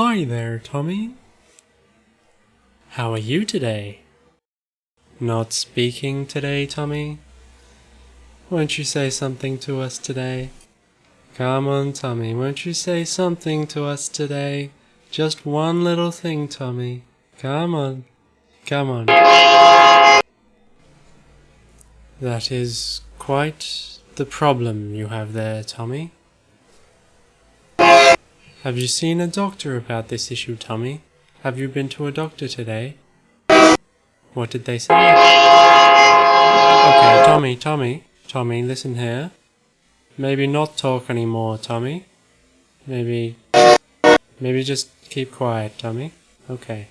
Hi there, Tommy. How are you today? Not speaking today, Tommy? Won't you say something to us today? Come on, Tommy, won't you say something to us today? Just one little thing, Tommy. Come on. Come on. That is quite the problem you have there, Tommy. Have you seen a doctor about this issue, Tommy? Have you been to a doctor today? What did they say? Okay, Tommy, Tommy, Tommy, listen here. Maybe not talk anymore, Tommy. Maybe, maybe just keep quiet, Tommy. Okay.